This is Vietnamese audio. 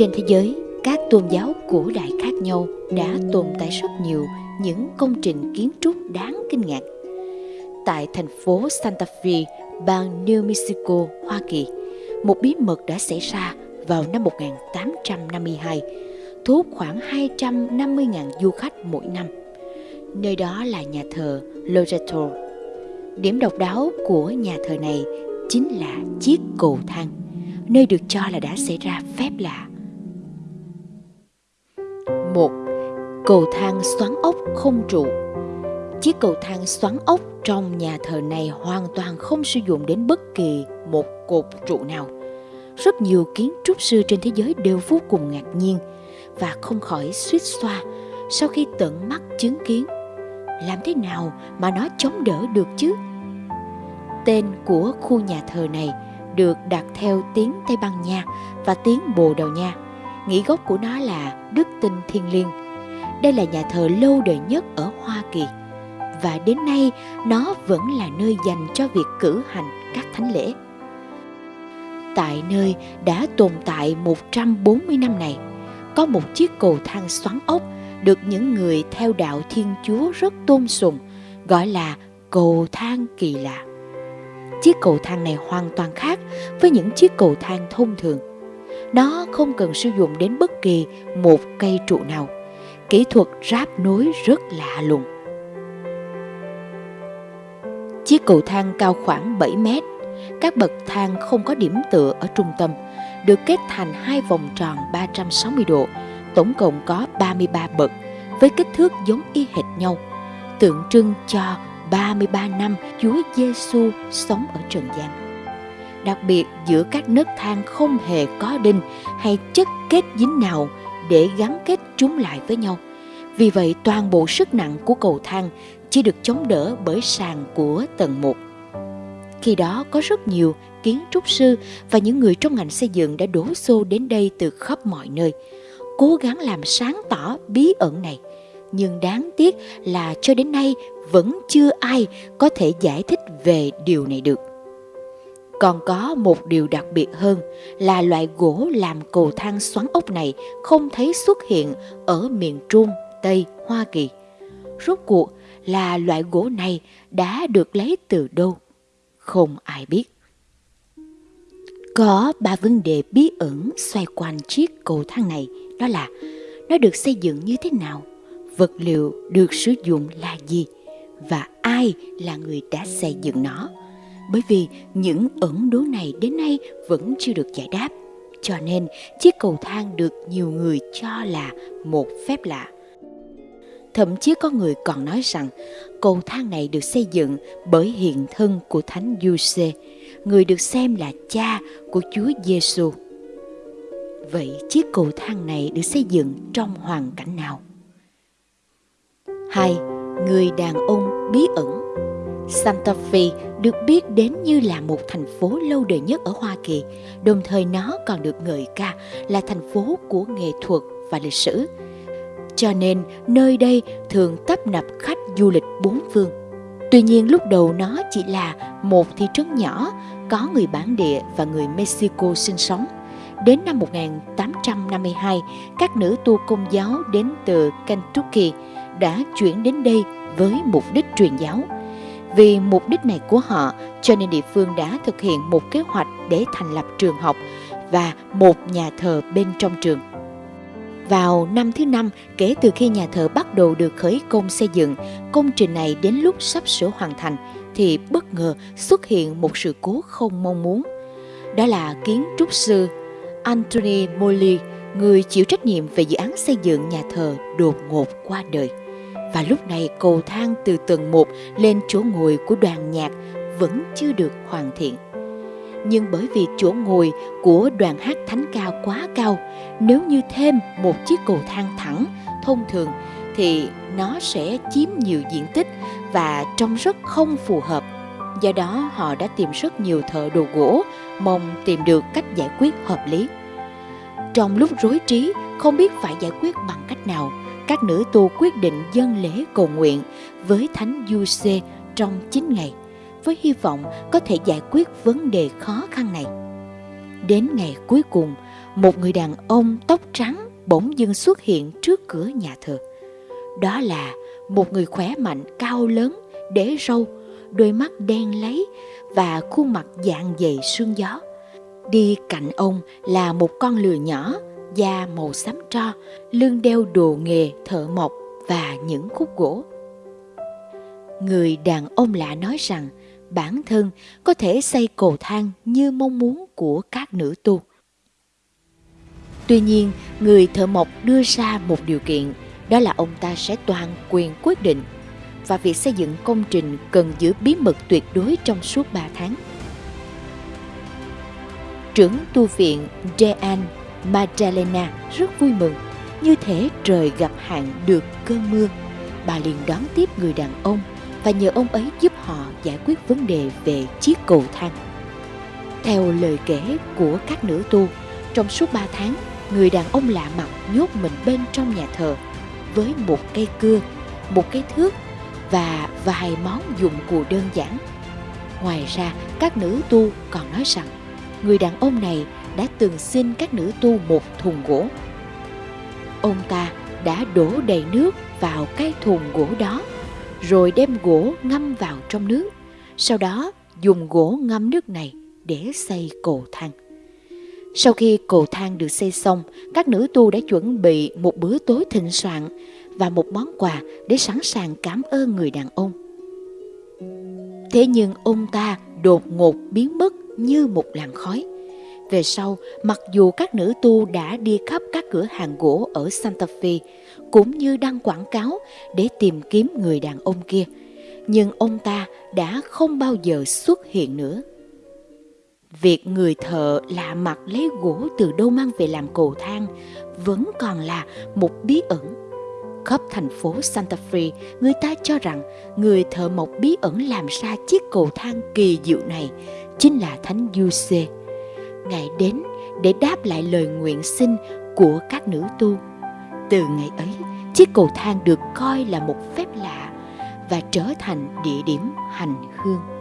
Trên thế giới, các tôn giáo cổ đại khác nhau đã tồn tại rất nhiều những công trình kiến trúc đáng kinh ngạc. Tại thành phố Santa Fe, bang New Mexico, Hoa Kỳ, một bí mật đã xảy ra vào năm 1852, thu hút khoảng 250.000 du khách mỗi năm. Nơi đó là nhà thờ Loreto. Điểm độc đáo của nhà thờ này chính là chiếc cầu thang, nơi được cho là đã xảy ra phép lạ. Một, Cầu thang xoắn ốc không trụ Chiếc cầu thang xoắn ốc trong nhà thờ này hoàn toàn không sử dụng đến bất kỳ một cột trụ nào. Rất nhiều kiến trúc sư trên thế giới đều vô cùng ngạc nhiên và không khỏi suýt xoa sau khi tận mắt chứng kiến. Làm thế nào mà nó chống đỡ được chứ? Tên của khu nhà thờ này được đặt theo tiếng Tây Ban Nha và tiếng Bồ Đào Nha. Nghĩ gốc của nó là đức tin thiên liêng. Đây là nhà thờ lâu đời nhất ở Hoa Kỳ và đến nay nó vẫn là nơi dành cho việc cử hành các thánh lễ. Tại nơi đã tồn tại 140 năm này, có một chiếc cầu thang xoắn ốc được những người theo đạo Thiên Chúa rất tôn sùng, gọi là cầu thang kỳ lạ. Chiếc cầu thang này hoàn toàn khác với những chiếc cầu thang thông thường. Nó không cần sử dụng đến bất kỳ một cây trụ nào. Kỹ thuật ráp nối rất lạ lùng. Chiếc cầu thang cao khoảng 7 mét. Các bậc thang không có điểm tựa ở trung tâm, được kết thành hai vòng tròn 360 độ, tổng cộng có 33 bậc với kích thước giống y hệt nhau, tượng trưng cho 33 năm Chúa Giêsu sống ở trần gian. Đặc biệt giữa các nấc thang không hề có đinh hay chất kết dính nào để gắn kết chúng lại với nhau. Vì vậy toàn bộ sức nặng của cầu thang chỉ được chống đỡ bởi sàn của tầng 1. Khi đó có rất nhiều kiến trúc sư và những người trong ngành xây dựng đã đổ xô đến đây từ khắp mọi nơi, cố gắng làm sáng tỏ bí ẩn này. Nhưng đáng tiếc là cho đến nay vẫn chưa ai có thể giải thích về điều này được. Còn có một điều đặc biệt hơn là loại gỗ làm cầu thang xoắn ốc này không thấy xuất hiện ở miền Trung, Tây, Hoa Kỳ. Rốt cuộc là loại gỗ này đã được lấy từ đâu? Không ai biết. Có ba vấn đề bí ẩn xoay quanh chiếc cầu thang này, đó là nó được xây dựng như thế nào, vật liệu được sử dụng là gì và ai là người đã xây dựng nó. Bởi vì những ẩn đố này đến nay vẫn chưa được giải đáp, cho nên chiếc cầu thang được nhiều người cho là một phép lạ. Thậm chí có người còn nói rằng cầu thang này được xây dựng bởi hiện thân của Thánh Giuse, người được xem là cha của Chúa Giêsu. Vậy chiếc cầu thang này được xây dựng trong hoàn cảnh nào? Hai, người đàn ông bí ẩn. Santa Fe được biết đến như là một thành phố lâu đời nhất ở Hoa Kỳ, đồng thời nó còn được ngợi ca là thành phố của nghệ thuật và lịch sử cho nên nơi đây thường tấp nập khách du lịch bốn phương. Tuy nhiên lúc đầu nó chỉ là một thị trấn nhỏ có người bản địa và người Mexico sinh sống. Đến năm 1852, các nữ tu công giáo đến từ Kentucky đã chuyển đến đây với mục đích truyền giáo. Vì mục đích này của họ, cho nên địa phương đã thực hiện một kế hoạch để thành lập trường học và một nhà thờ bên trong trường. Vào năm thứ năm kể từ khi nhà thờ bắt đầu được khởi công xây dựng, công trình này đến lúc sắp sửa hoàn thành thì bất ngờ xuất hiện một sự cố không mong muốn. Đó là kiến trúc sư Anthony Molly, người chịu trách nhiệm về dự án xây dựng nhà thờ đột ngột qua đời. Và lúc này cầu thang từ tầng 1 lên chỗ ngồi của đoàn nhạc vẫn chưa được hoàn thiện nhưng bởi vì chỗ ngồi của đoàn hát thánh ca quá cao, nếu như thêm một chiếc cầu thang thẳng thông thường thì nó sẽ chiếm nhiều diện tích và trông rất không phù hợp. Do đó họ đã tìm rất nhiều thợ đồ gỗ, mong tìm được cách giải quyết hợp lý. Trong lúc rối trí, không biết phải giải quyết bằng cách nào, các nữ tu quyết định dâng lễ cầu nguyện với Thánh Du Sê trong 9 ngày với hy vọng có thể giải quyết vấn đề khó khăn này. Đến ngày cuối cùng, một người đàn ông tóc trắng bỗng dưng xuất hiện trước cửa nhà thờ. Đó là một người khỏe mạnh, cao lớn, để râu, đôi mắt đen lấy và khuôn mặt dạng dày sương gió. Đi cạnh ông là một con lừa nhỏ, da màu xám tro, lưng đeo đồ nghề thợ mộc và những khúc gỗ. Người đàn ông lạ nói rằng bản thân có thể xây cầu thang như mong muốn của các nữ tu. Tuy nhiên, người thợ mộc đưa ra một điều kiện, đó là ông ta sẽ toàn quyền quyết định và việc xây dựng công trình cần giữ bí mật tuyệt đối trong suốt 3 tháng. Trưởng tu viện Jean Magdalena rất vui mừng, như thể trời gặp hạn được cơn mưa. Bà liền đón tiếp người đàn ông và nhờ ông ấy giúp họ giải quyết vấn đề về chiếc cầu thang. Theo lời kể của các nữ tu, trong suốt 3 tháng, người đàn ông lạ mặt nhốt mình bên trong nhà thờ với một cây cưa, một cái thước và vài món dụng cụ đơn giản. Ngoài ra, các nữ tu còn nói rằng người đàn ông này đã từng xin các nữ tu một thùng gỗ. Ông ta đã đổ đầy nước vào cái thùng gỗ đó, rồi đem gỗ ngâm vào trong nước. Sau đó dùng gỗ ngâm nước này để xây cầu thang. Sau khi cầu thang được xây xong, các nữ tu đã chuẩn bị một bữa tối thịnh soạn và một món quà để sẵn sàng cảm ơn người đàn ông. Thế nhưng ông ta đột ngột biến mất như một làn khói. Về sau, mặc dù các nữ tu đã đi khắp các cửa hàng gỗ ở Santa Fe, cũng như đăng quảng cáo để tìm kiếm người đàn ông kia, nhưng ông ta đã không bao giờ xuất hiện nữa. Việc người thợ lạ mặt lấy gỗ từ đâu mang về làm cầu thang vẫn còn là một bí ẩn. Khắp thành phố Santa Fe, người ta cho rằng người thợ mộc bí ẩn làm ra chiếc cầu thang kỳ diệu này chính là Thánh Giuse. Ngài đến để đáp lại lời nguyện xin của các nữ tu. Từ ngày ấy, chiếc cầu thang được coi là một phép lạ và trở thành địa điểm hành hương.